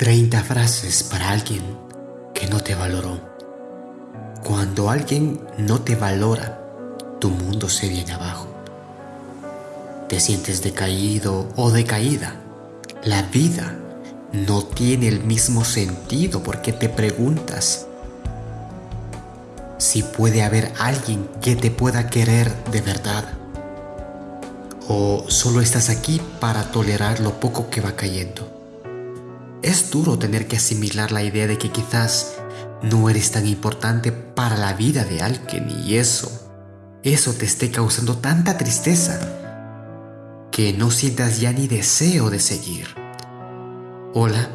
30 frases para alguien que no te valoró. Cuando alguien no te valora, tu mundo se viene abajo. Te sientes decaído o decaída. La vida no tiene el mismo sentido porque te preguntas si puede haber alguien que te pueda querer de verdad. O solo estás aquí para tolerar lo poco que va cayendo. Es duro tener que asimilar la idea de que quizás no eres tan importante para la vida de alguien y eso, eso te esté causando tanta tristeza que no sientas ya ni deseo de seguir. Hola,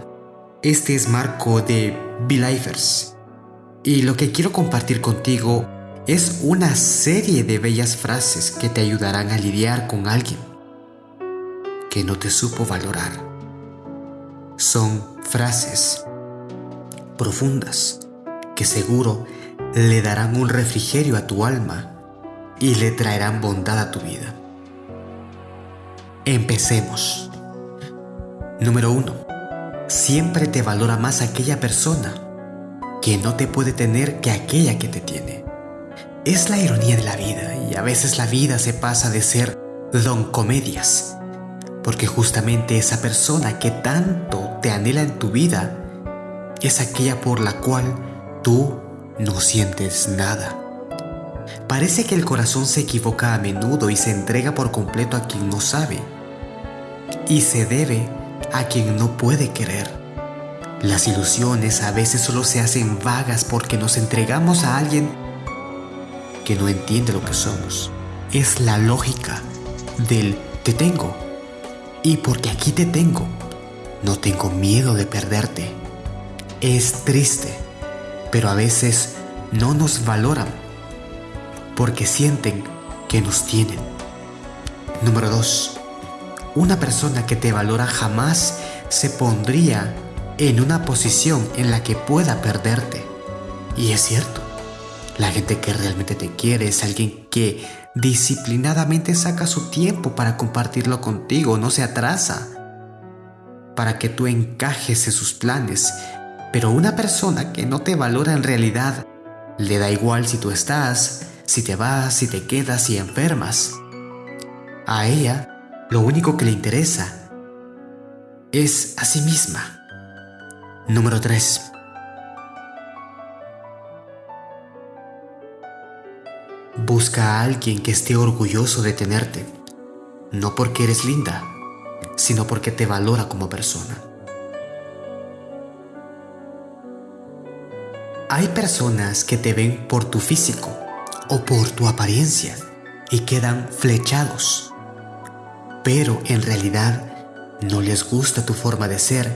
este es Marco de Belifers y lo que quiero compartir contigo es una serie de bellas frases que te ayudarán a lidiar con alguien que no te supo valorar son frases profundas que seguro le darán un refrigerio a tu alma y le traerán bondad a tu vida. Empecemos. Número 1. Siempre te valora más aquella persona que no te puede tener que aquella que te tiene. Es la ironía de la vida y a veces la vida se pasa de ser don comedias porque justamente esa persona que tanto te anhela en tu vida es aquella por la cual tú no sientes nada. Parece que el corazón se equivoca a menudo y se entrega por completo a quien no sabe y se debe a quien no puede querer. Las ilusiones a veces solo se hacen vagas porque nos entregamos a alguien que no entiende lo que somos. Es la lógica del te tengo y porque aquí te tengo, no tengo miedo de perderte. Es triste, pero a veces no nos valoran porque sienten que nos tienen. Número 2. Una persona que te valora jamás se pondría en una posición en la que pueda perderte. Y es cierto, la gente que realmente te quiere es alguien que disciplinadamente saca su tiempo para compartirlo contigo, no se atrasa para que tú encajes en sus planes. Pero una persona que no te valora en realidad, le da igual si tú estás, si te vas, si te quedas, si enfermas. A ella, lo único que le interesa es a sí misma. Número 3. Busca a alguien que esté orgulloso de tenerte, no porque eres linda, sino porque te valora como persona. Hay personas que te ven por tu físico o por tu apariencia y quedan flechados, pero en realidad no les gusta tu forma de ser,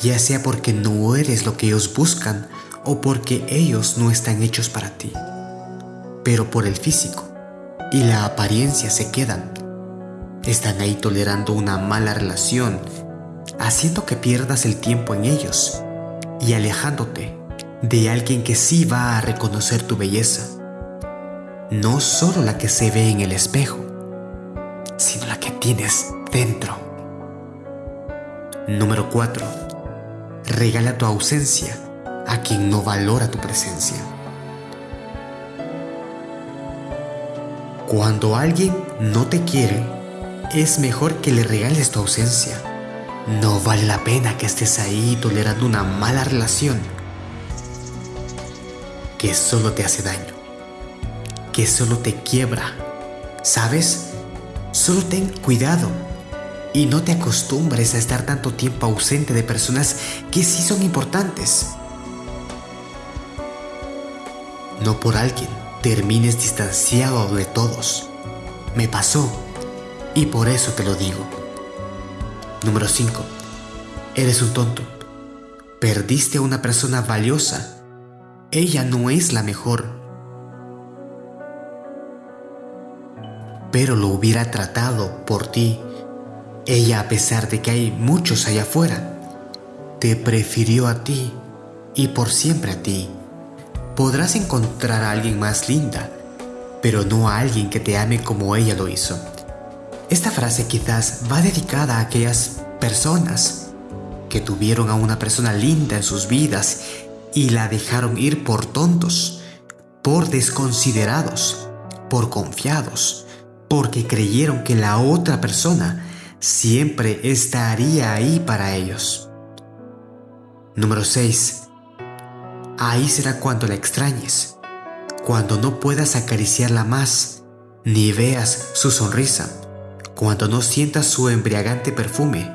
ya sea porque no eres lo que ellos buscan o porque ellos no están hechos para ti pero por el físico y la apariencia se quedan. Están ahí tolerando una mala relación, haciendo que pierdas el tiempo en ellos y alejándote de alguien que sí va a reconocer tu belleza. No solo la que se ve en el espejo, sino la que tienes dentro. Número 4. Regala tu ausencia a quien no valora tu presencia. Cuando alguien no te quiere, es mejor que le regales tu ausencia. No vale la pena que estés ahí tolerando una mala relación que solo te hace daño, que solo te quiebra. ¿Sabes? Solo ten cuidado y no te acostumbres a estar tanto tiempo ausente de personas que sí son importantes. No por alguien termines distanciado de todos. Me pasó y por eso te lo digo. Número 5. Eres un tonto. Perdiste a una persona valiosa. Ella no es la mejor. Pero lo hubiera tratado por ti. Ella, a pesar de que hay muchos allá afuera, te prefirió a ti y por siempre a ti podrás encontrar a alguien más linda, pero no a alguien que te ame como ella lo hizo. Esta frase quizás va dedicada a aquellas personas que tuvieron a una persona linda en sus vidas y la dejaron ir por tontos, por desconsiderados, por confiados, porque creyeron que la otra persona siempre estaría ahí para ellos. Número 6. Ahí será cuando la extrañes, cuando no puedas acariciarla más, ni veas su sonrisa, cuando no sientas su embriagante perfume,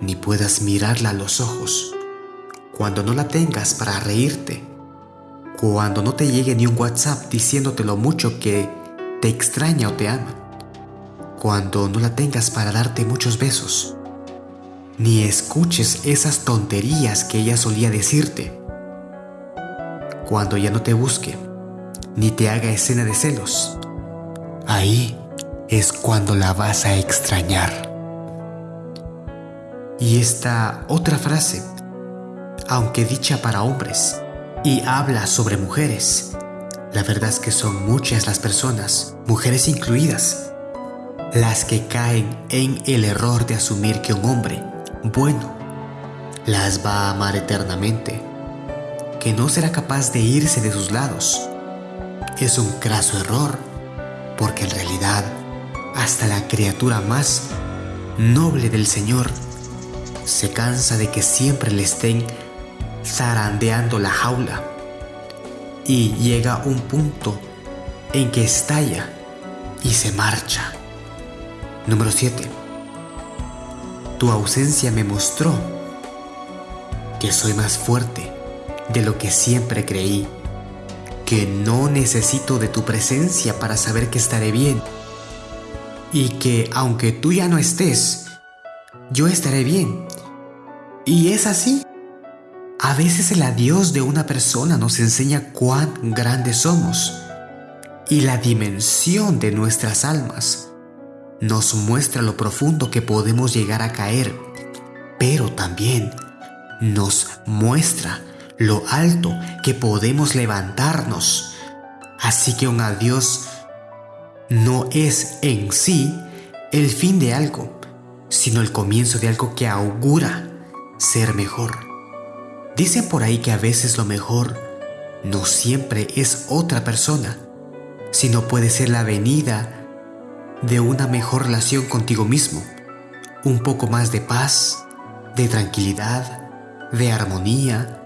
ni puedas mirarla a los ojos, cuando no la tengas para reírte, cuando no te llegue ni un WhatsApp diciéndote lo mucho que te extraña o te ama, cuando no la tengas para darte muchos besos, ni escuches esas tonterías que ella solía decirte, cuando ya no te busque, ni te haga escena de celos, ahí es cuando la vas a extrañar. Y esta otra frase, aunque dicha para hombres y habla sobre mujeres, la verdad es que son muchas las personas, mujeres incluidas, las que caen en el error de asumir que un hombre bueno las va a amar eternamente, que no será capaz de irse de sus lados. Es un craso error, porque en realidad hasta la criatura más noble del Señor se cansa de que siempre le estén zarandeando la jaula y llega un punto en que estalla y se marcha. Número 7. Tu ausencia me mostró que soy más fuerte de lo que siempre creí, que no necesito de tu presencia para saber que estaré bien y que aunque tú ya no estés, yo estaré bien. Y es así. A veces el adiós de una persona nos enseña cuán grandes somos y la dimensión de nuestras almas nos muestra lo profundo que podemos llegar a caer, pero también nos muestra lo alto que podemos levantarnos. Así que un adiós no es en sí el fin de algo, sino el comienzo de algo que augura ser mejor. Dicen por ahí que a veces lo mejor no siempre es otra persona, sino puede ser la venida de una mejor relación contigo mismo, un poco más de paz, de tranquilidad, de armonía,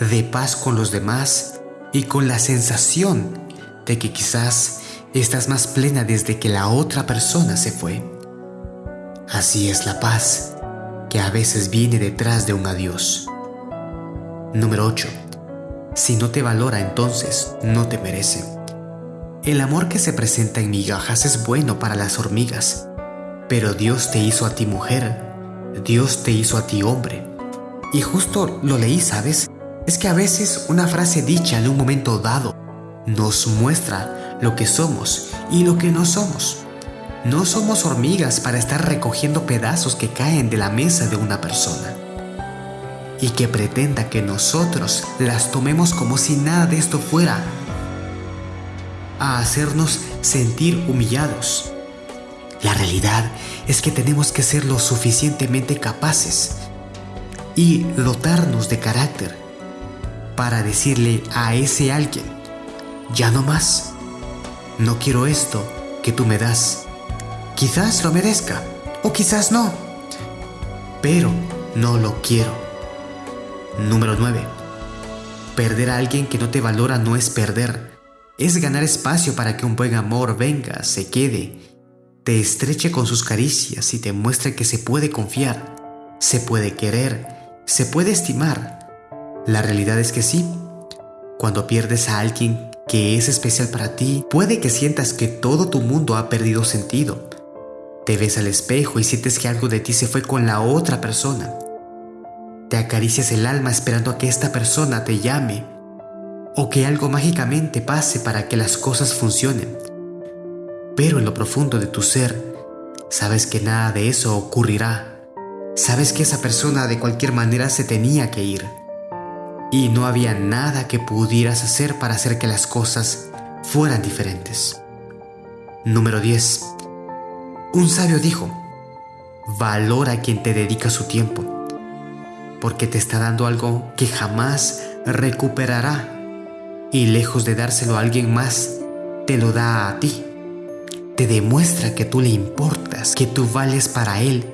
de paz con los demás y con la sensación de que quizás estás más plena desde que la otra persona se fue. Así es la paz que a veces viene detrás de un adiós. Número 8. Si no te valora entonces no te merece. El amor que se presenta en migajas es bueno para las hormigas, pero Dios te hizo a ti mujer, Dios te hizo a ti hombre. Y justo lo leí, ¿sabes? Es que a veces una frase dicha en un momento dado nos muestra lo que somos y lo que no somos. No somos hormigas para estar recogiendo pedazos que caen de la mesa de una persona y que pretenda que nosotros las tomemos como si nada de esto fuera a hacernos sentir humillados. La realidad es que tenemos que ser lo suficientemente capaces y dotarnos de carácter para decirle a ese alguien, ya no más. No quiero esto que tú me das. Quizás lo merezca o quizás no. Pero no lo quiero. Número 9. Perder a alguien que no te valora no es perder. Es ganar espacio para que un buen amor venga, se quede, te estreche con sus caricias y te muestre que se puede confiar, se puede querer, se puede estimar. La realidad es que sí. Cuando pierdes a alguien que es especial para ti, puede que sientas que todo tu mundo ha perdido sentido. Te ves al espejo y sientes que algo de ti se fue con la otra persona. Te acaricias el alma esperando a que esta persona te llame o que algo mágicamente pase para que las cosas funcionen. Pero en lo profundo de tu ser, sabes que nada de eso ocurrirá. Sabes que esa persona de cualquier manera se tenía que ir y no había nada que pudieras hacer para hacer que las cosas fueran diferentes. Número 10. Un sabio dijo, valora a quien te dedica su tiempo. porque te está dando algo que jamás recuperará y lejos de dárselo a alguien más, te lo da a ti. Te demuestra que tú le importas, que tú vales para él.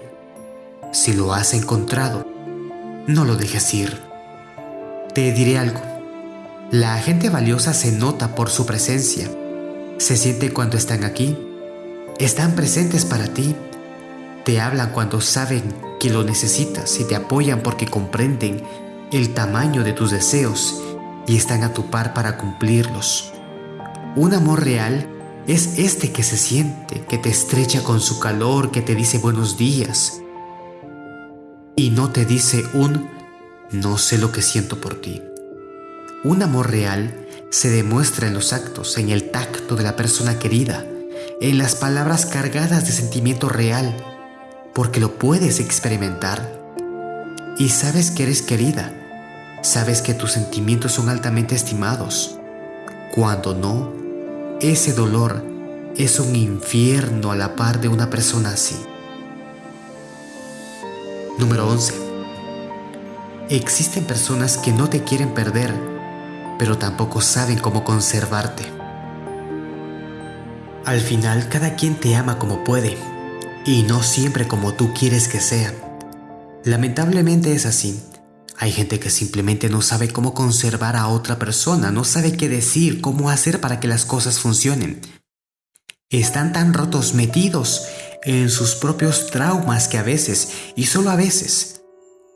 Si lo has encontrado, no lo dejes ir. Te diré algo. La gente valiosa se nota por su presencia. Se siente cuando están aquí. Están presentes para ti. Te hablan cuando saben que lo necesitas y te apoyan porque comprenden el tamaño de tus deseos y están a tu par para cumplirlos. Un amor real es este que se siente, que te estrecha con su calor, que te dice buenos días y no te dice un no sé lo que siento por ti. Un amor real se demuestra en los actos, en el tacto de la persona querida, en las palabras cargadas de sentimiento real, porque lo puedes experimentar. Y sabes que eres querida, sabes que tus sentimientos son altamente estimados. Cuando no, ese dolor es un infierno a la par de una persona así. Número 11. Existen personas que no te quieren perder, pero tampoco saben cómo conservarte. Al final, cada quien te ama como puede, y no siempre como tú quieres que sea. Lamentablemente es así. Hay gente que simplemente no sabe cómo conservar a otra persona, no sabe qué decir, cómo hacer para que las cosas funcionen. Están tan rotos, metidos en sus propios traumas que a veces, y solo a veces,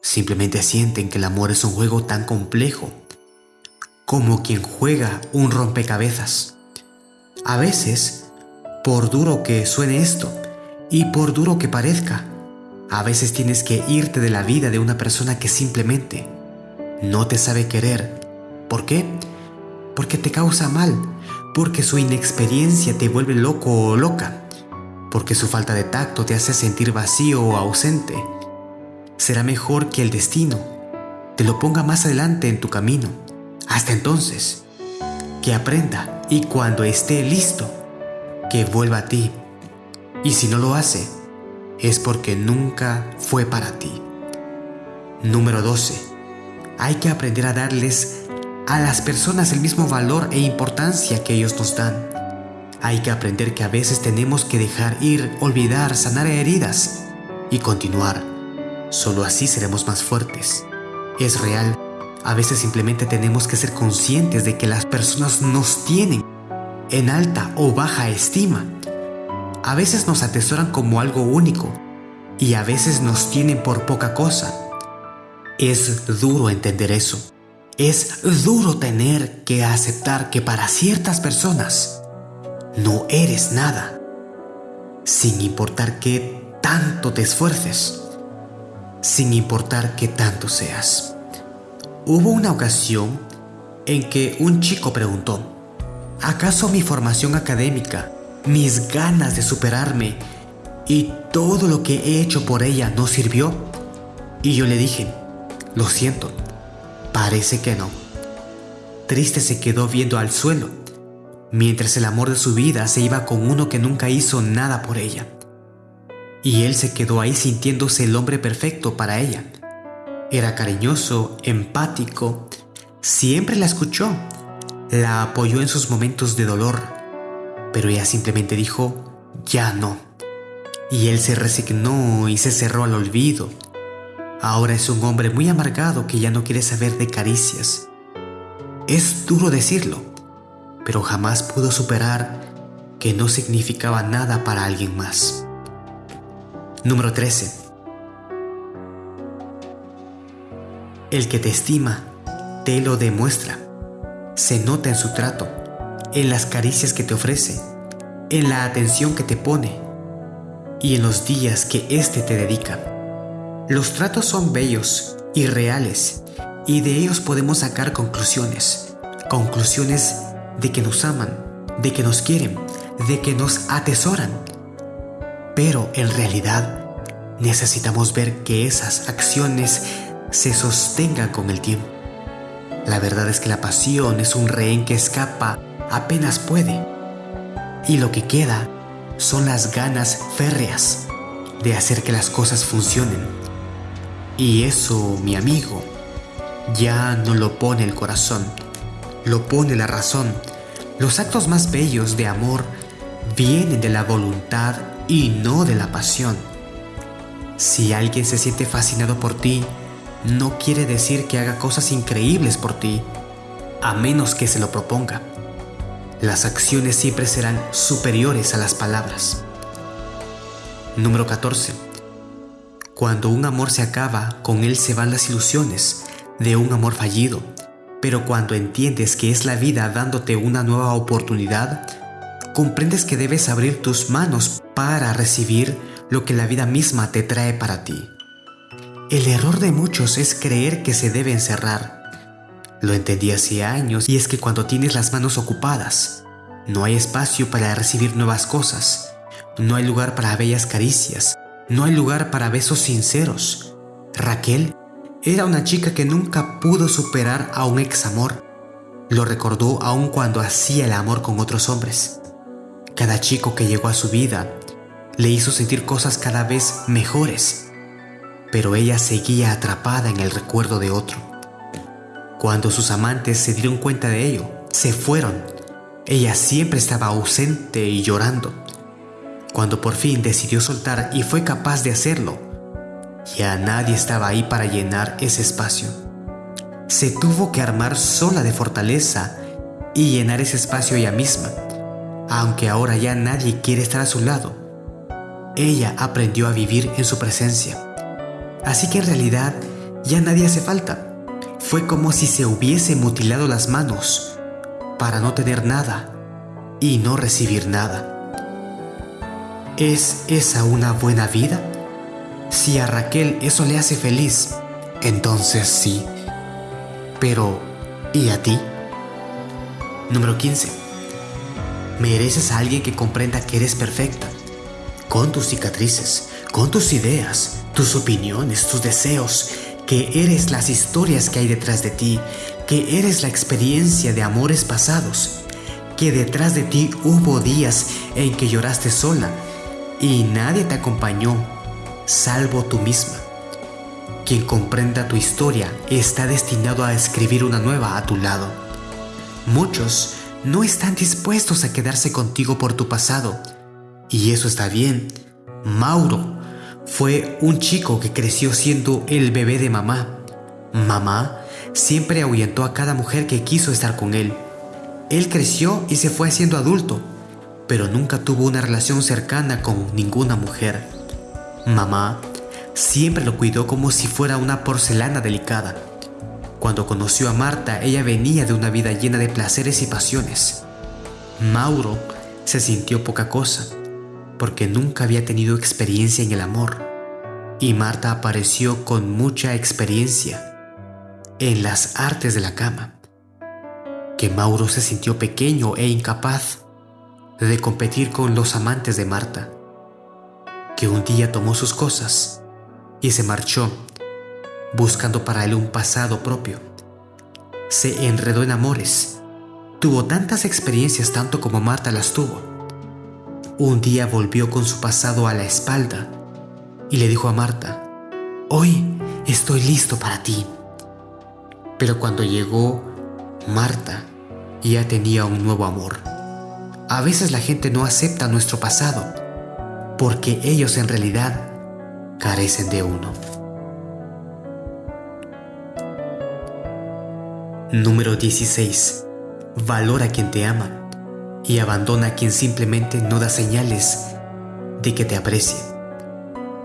simplemente sienten que el amor es un juego tan complejo como quien juega un rompecabezas. A veces, por duro que suene esto, y por duro que parezca, a veces tienes que irte de la vida de una persona que simplemente no te sabe querer. ¿Por qué? Porque te causa mal, porque su inexperiencia te vuelve loco o loca, porque su falta de tacto te hace sentir vacío o ausente. Será mejor que el destino te lo ponga más adelante en tu camino. Hasta entonces, que aprenda y cuando esté listo, que vuelva a ti. Y si no lo hace, es porque nunca fue para ti. Número 12. Hay que aprender a darles a las personas el mismo valor e importancia que ellos nos dan. Hay que aprender que a veces tenemos que dejar ir, olvidar, sanar heridas y continuar. Solo así seremos más fuertes. Es real. A veces simplemente tenemos que ser conscientes de que las personas nos tienen en alta o baja estima a veces nos atesoran como algo único y a veces nos tienen por poca cosa. Es duro entender eso. Es duro tener que aceptar que para ciertas personas no eres nada, sin importar qué tanto te esfuerces, sin importar qué tanto seas. Hubo una ocasión en que un chico preguntó, ¿acaso mi formación académica mis ganas de superarme y todo lo que he hecho por ella no sirvió? Y yo le dije, lo siento, parece que no. Triste se quedó viendo al suelo, mientras el amor de su vida se iba con uno que nunca hizo nada por ella. Y él se quedó ahí sintiéndose el hombre perfecto para ella. Era cariñoso, empático, siempre la escuchó, la apoyó en sus momentos de dolor, pero ella simplemente dijo, ya no. Y él se resignó y se cerró al olvido. Ahora es un hombre muy amargado que ya no quiere saber de caricias. Es duro decirlo, pero jamás pudo superar que no significaba nada para alguien más. Número 13. El que te estima, te lo demuestra. Se nota en su trato en las caricias que te ofrece, en la atención que te pone y en los días que éste te dedica. Los tratos son bellos y reales y de ellos podemos sacar conclusiones. Conclusiones de que nos aman, de que nos quieren, de que nos atesoran. Pero en realidad necesitamos ver que esas acciones se sostengan con el tiempo. La verdad es que la pasión es un rehén que escapa apenas puede. Y lo que queda son las ganas férreas de hacer que las cosas funcionen. Y eso, mi amigo, ya no lo pone el corazón, lo pone la razón. Los actos más bellos de amor vienen de la voluntad y no de la pasión. Si alguien se siente fascinado por ti, no quiere decir que haga cosas increíbles por ti, a menos que se lo proponga. Las acciones siempre serán superiores a las palabras. Número 14. Cuando un amor se acaba, con él se van las ilusiones de un amor fallido. Pero cuando entiendes que es la vida dándote una nueva oportunidad, comprendes que debes abrir tus manos para recibir lo que la vida misma te trae para ti. El error de muchos es creer que se debe encerrar. Lo entendí hace años y es que cuando tienes las manos ocupadas, no hay espacio para recibir nuevas cosas, no hay lugar para bellas caricias, no hay lugar para besos sinceros. Raquel era una chica que nunca pudo superar a un ex amor. Lo recordó aun cuando hacía el amor con otros hombres. Cada chico que llegó a su vida le hizo sentir cosas cada vez mejores pero ella seguía atrapada en el recuerdo de otro. Cuando sus amantes se dieron cuenta de ello, se fueron. Ella siempre estaba ausente y llorando. Cuando por fin decidió soltar y fue capaz de hacerlo, ya nadie estaba ahí para llenar ese espacio. Se tuvo que armar sola de fortaleza y llenar ese espacio ella misma, aunque ahora ya nadie quiere estar a su lado. Ella aprendió a vivir en su presencia Así que en realidad ya nadie hace falta. Fue como si se hubiese mutilado las manos para no tener nada y no recibir nada. ¿Es esa una buena vida? Si a Raquel eso le hace feliz, entonces sí. Pero, ¿y a ti? Número 15. Mereces a alguien que comprenda que eres perfecta, con tus cicatrices, con tus ideas, tus opiniones, tus deseos, que eres las historias que hay detrás de ti, que eres la experiencia de amores pasados, que detrás de ti hubo días en que lloraste sola y nadie te acompañó, salvo tú misma. Quien comprenda tu historia está destinado a escribir una nueva a tu lado. Muchos no están dispuestos a quedarse contigo por tu pasado, y eso está bien. Mauro fue un chico que creció siendo el bebé de mamá. Mamá siempre ahuyentó a cada mujer que quiso estar con él. Él creció y se fue haciendo adulto, pero nunca tuvo una relación cercana con ninguna mujer. Mamá siempre lo cuidó como si fuera una porcelana delicada. Cuando conoció a Marta, ella venía de una vida llena de placeres y pasiones. Mauro se sintió poca cosa porque nunca había tenido experiencia en el amor, y Marta apareció con mucha experiencia en las artes de la cama, que Mauro se sintió pequeño e incapaz de competir con los amantes de Marta, que un día tomó sus cosas y se marchó buscando para él un pasado propio. Se enredó en amores, tuvo tantas experiencias tanto como Marta las tuvo un día volvió con su pasado a la espalda y le dijo a Marta, hoy estoy listo para ti. Pero cuando llegó, Marta ya tenía un nuevo amor. A veces la gente no acepta nuestro pasado porque ellos en realidad carecen de uno. Número 16. Valora a quien te ama y abandona a quien simplemente no da señales de que te aprecie.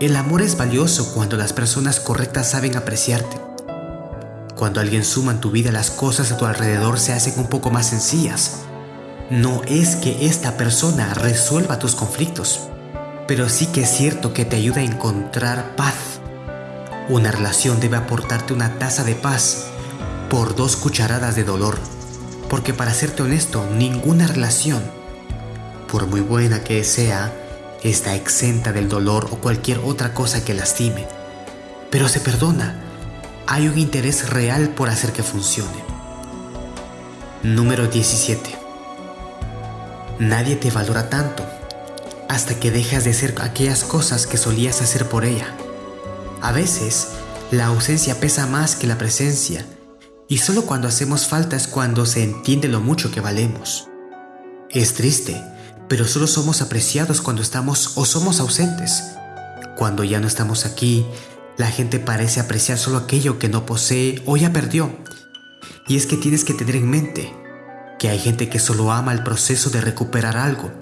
El amor es valioso cuando las personas correctas saben apreciarte. Cuando alguien suma en tu vida las cosas a tu alrededor se hacen un poco más sencillas. No es que esta persona resuelva tus conflictos, pero sí que es cierto que te ayuda a encontrar paz. Una relación debe aportarte una taza de paz por dos cucharadas de dolor. Porque para serte honesto, ninguna relación, por muy buena que sea, está exenta del dolor o cualquier otra cosa que lastime. Pero se perdona. Hay un interés real por hacer que funcione. Número 17. Nadie te valora tanto hasta que dejas de hacer aquellas cosas que solías hacer por ella. A veces, La ausencia pesa más que la presencia y solo cuando hacemos falta es cuando se entiende lo mucho que valemos. Es triste, pero solo somos apreciados cuando estamos o somos ausentes. Cuando ya no estamos aquí, la gente parece apreciar solo aquello que no posee o ya perdió. Y es que tienes que tener en mente que hay gente que solo ama el proceso de recuperar algo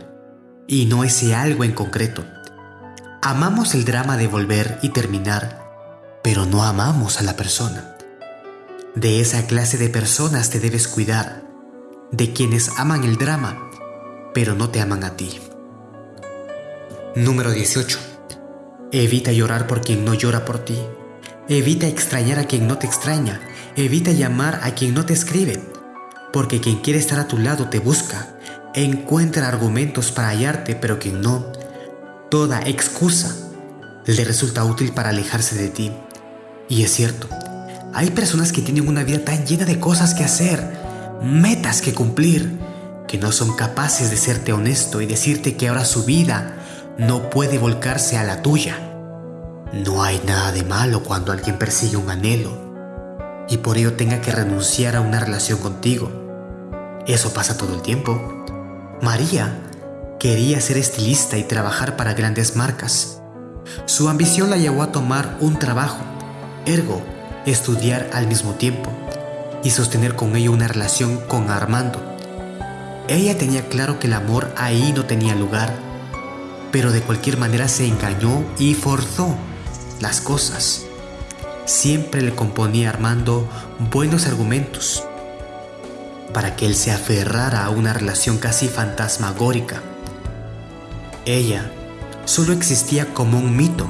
y no ese algo en concreto. Amamos el drama de volver y terminar, pero no amamos a la persona. De esa clase de personas te debes cuidar, de quienes aman el drama, pero no te aman a ti. Número 18. Evita llorar por quien no llora por ti. Evita extrañar a quien no te extraña. Evita llamar a quien no te escribe. Porque quien quiere estar a tu lado te busca. Encuentra argumentos para hallarte, pero quien no, toda excusa le resulta útil para alejarse de ti. Y es cierto, hay personas que tienen una vida tan llena de cosas que hacer, metas que cumplir, que no son capaces de serte honesto y decirte que ahora su vida no puede volcarse a la tuya. No hay nada de malo cuando alguien persigue un anhelo y por ello tenga que renunciar a una relación contigo. Eso pasa todo el tiempo. María quería ser estilista y trabajar para grandes marcas. Su ambición la llevó a tomar un trabajo, ergo, estudiar al mismo tiempo y sostener con ello una relación con Armando. Ella tenía claro que el amor ahí no tenía lugar pero de cualquier manera se engañó y forzó las cosas. Siempre le componía Armando buenos argumentos para que él se aferrara a una relación casi fantasmagórica. Ella solo existía como un mito,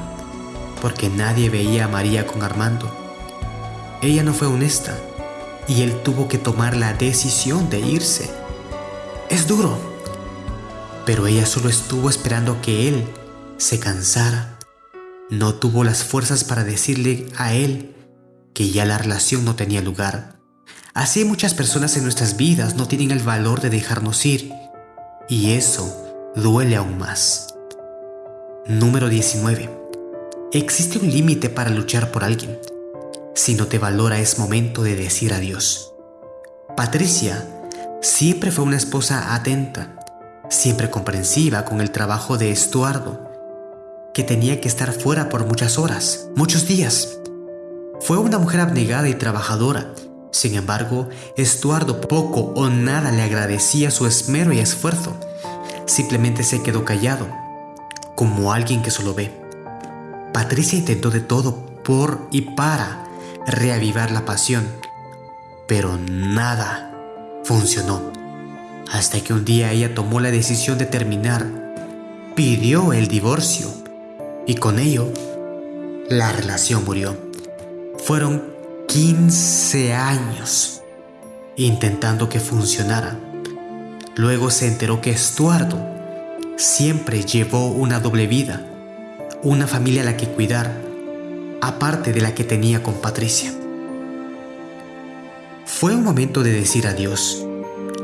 porque nadie veía a María con Armando. Ella no fue honesta y él tuvo que tomar la decisión de irse. Es duro pero ella solo estuvo esperando que él se cansara. No tuvo las fuerzas para decirle a él que ya la relación no tenía lugar. Así muchas personas en nuestras vidas no tienen el valor de dejarnos ir y eso duele aún más. Número 19. Existe un límite para luchar por alguien. Si no te valora es momento de decir adiós. Patricia siempre fue una esposa atenta siempre comprensiva con el trabajo de Estuardo, que tenía que estar fuera por muchas horas, muchos días. Fue una mujer abnegada y trabajadora. Sin embargo, Estuardo poco o nada le agradecía su esmero y esfuerzo. Simplemente se quedó callado, como alguien que solo ve. Patricia intentó de todo por y para reavivar la pasión, pero nada funcionó hasta que un día ella tomó la decisión de terminar, pidió el divorcio y con ello la relación murió. Fueron 15 años intentando que funcionara. Luego se enteró que Estuardo siempre llevó una doble vida, una familia a la que cuidar, aparte de la que tenía con Patricia. Fue un momento de decir adiós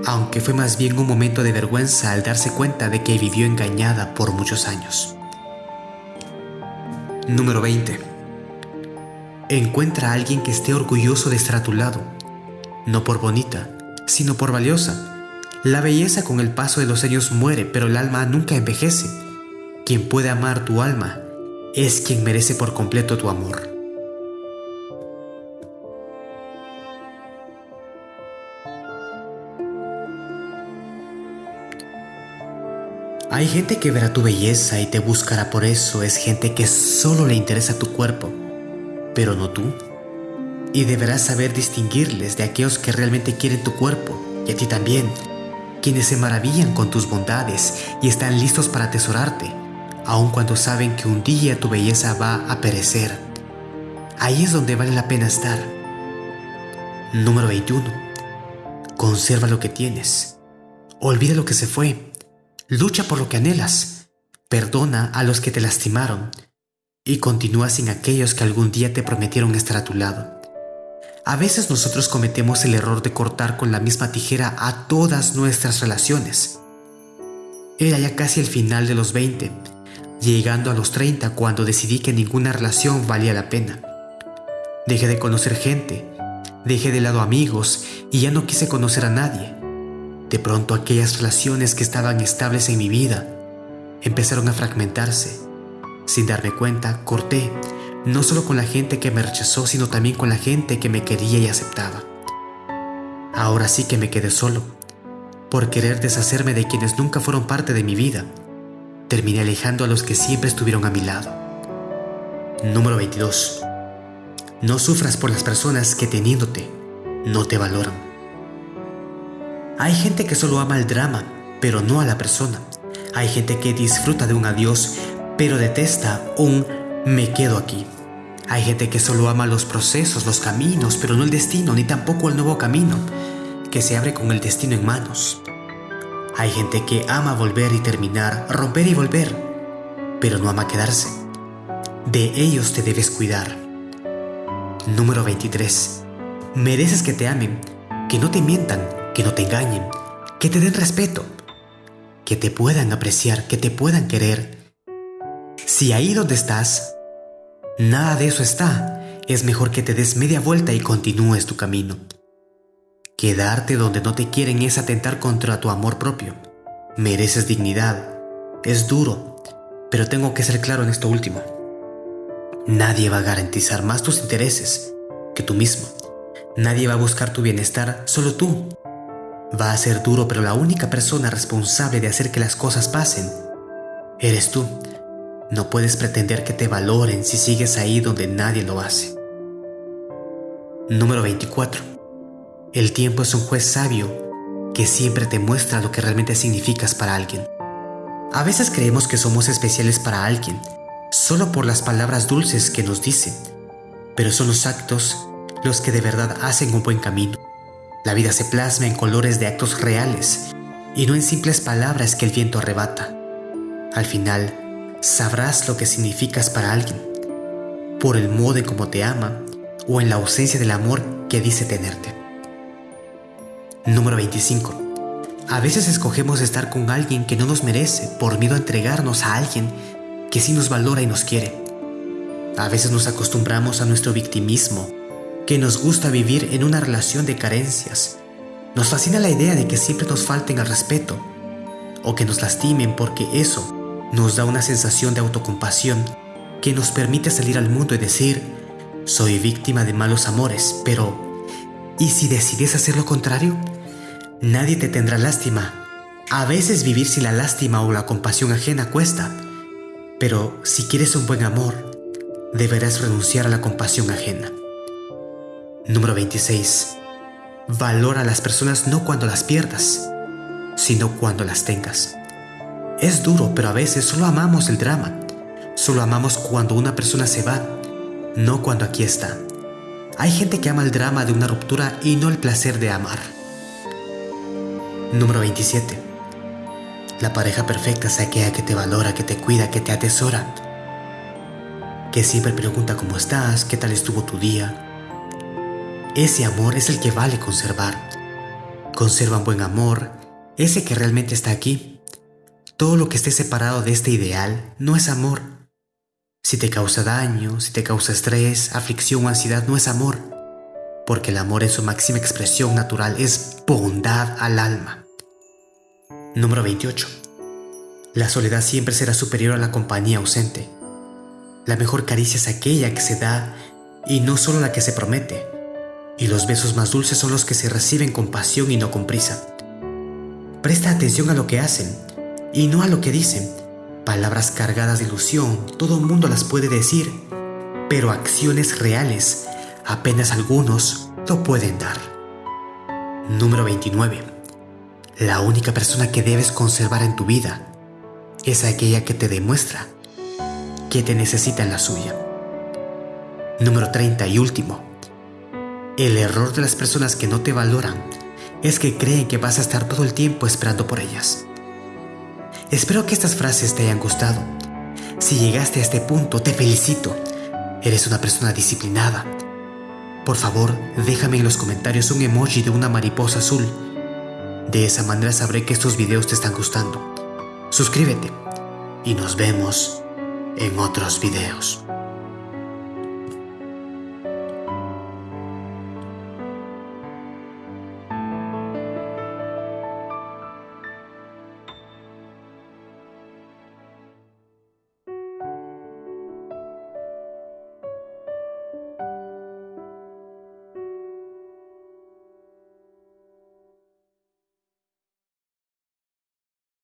aunque fue más bien un momento de vergüenza al darse cuenta de que vivió engañada por muchos años. Número 20. Encuentra a alguien que esté orgulloso de estar a tu lado, no por bonita, sino por valiosa. La belleza con el paso de los años muere, pero el alma nunca envejece. Quien puede amar tu alma es quien merece por completo tu amor. Hay gente que verá tu belleza y te buscará por eso. Es gente que solo le interesa tu cuerpo, pero no tú. Y deberás saber distinguirles de aquellos que realmente quieren tu cuerpo, y a ti también, quienes se maravillan con tus bondades y están listos para atesorarte, aun cuando saben que un día tu belleza va a perecer. Ahí es donde vale la pena estar. Número 21. Conserva lo que tienes. Olvida lo que se fue Lucha por lo que anhelas. Perdona a los que te lastimaron. Y continúa sin aquellos que algún día te prometieron estar a tu lado. A veces nosotros cometemos el error de cortar con la misma tijera a todas nuestras relaciones. Era ya casi el final de los 20, llegando a los 30 cuando decidí que ninguna relación valía la pena. Dejé de conocer gente, dejé de lado amigos y ya no quise conocer a nadie. De pronto aquellas relaciones que estaban estables en mi vida empezaron a fragmentarse. Sin darme cuenta, corté, no solo con la gente que me rechazó, sino también con la gente que me quería y aceptaba. Ahora sí que me quedé solo, por querer deshacerme de quienes nunca fueron parte de mi vida. Terminé alejando a los que siempre estuvieron a mi lado. Número 22. No sufras por las personas que teniéndote no te valoran. Hay gente que solo ama el drama, pero no a la persona. Hay gente que disfruta de un adiós, pero detesta un me quedo aquí. Hay gente que solo ama los procesos, los caminos, pero no el destino, ni tampoco el nuevo camino, que se abre con el destino en manos. Hay gente que ama volver y terminar, romper y volver, pero no ama quedarse. De ellos te debes cuidar. Número 23. Mereces que te amen, que no te mientan, que no te engañen, que te den respeto, que te puedan apreciar, que te puedan querer. Si ahí donde estás, nada de eso está, es mejor que te des media vuelta y continúes tu camino. Quedarte donde no te quieren es atentar contra tu amor propio. Mereces dignidad. Es duro, pero tengo que ser claro en esto último. Nadie va a garantizar más tus intereses que tú mismo. Nadie va a buscar tu bienestar, solo tú. Va a ser duro, pero la única persona responsable de hacer que las cosas pasen eres tú. No puedes pretender que te valoren si sigues ahí donde nadie lo hace. Número 24. El tiempo es un juez sabio que siempre te muestra lo que realmente significas para alguien. A veces creemos que somos especiales para alguien, solo por las palabras dulces que nos dicen, pero son los actos los que de verdad hacen un buen camino. La vida se plasma en colores de actos reales y no en simples palabras que el viento arrebata. Al final, sabrás lo que significas para alguien, por el modo en cómo te ama o en la ausencia del amor que dice tenerte. Número 25. A veces escogemos estar con alguien que no nos merece por miedo a entregarnos a alguien que sí nos valora y nos quiere. A veces nos acostumbramos a nuestro victimismo, que nos gusta vivir en una relación de carencias. Nos fascina la idea de que siempre nos falten al respeto o que nos lastimen porque eso nos da una sensación de autocompasión que nos permite salir al mundo y decir, soy víctima de malos amores, pero ¿y si decides hacer lo contrario? Nadie te tendrá lástima. A veces vivir sin la lástima o la compasión ajena cuesta, pero si quieres un buen amor, deberás renunciar a la compasión ajena. Número 26. Valora a las personas no cuando las pierdas, sino cuando las tengas. Es duro, pero a veces solo amamos el drama. Solo amamos cuando una persona se va, no cuando aquí está. Hay gente que ama el drama de una ruptura y no el placer de amar. Número 27. La pareja perfecta es aquella que te valora, que te cuida, que te atesora, que siempre pregunta cómo estás, qué tal estuvo tu día. Ese amor es el que vale conservar. Conserva un buen amor, ese que realmente está aquí. Todo lo que esté separado de este ideal no es amor. Si te causa daño, si te causa estrés, aflicción o ansiedad, no es amor. Porque el amor en su máxima expresión natural es bondad al alma. Número 28. La soledad siempre será superior a la compañía ausente. La mejor caricia es aquella que se da y no solo la que se promete. Y los besos más dulces son los que se reciben con pasión y no con prisa. Presta atención a lo que hacen y no a lo que dicen. Palabras cargadas de ilusión, todo el mundo las puede decir, pero acciones reales, apenas algunos lo pueden dar. Número 29. La única persona que debes conservar en tu vida es aquella que te demuestra que te necesita en la suya. Número 30 y último. El error de las personas que no te valoran es que creen que vas a estar todo el tiempo esperando por ellas. Espero que estas frases te hayan gustado. Si llegaste a este punto, te felicito. Eres una persona disciplinada. Por favor, déjame en los comentarios un emoji de una mariposa azul de esa manera sabré que estos videos te están gustando. Suscríbete y nos vemos en otros videos.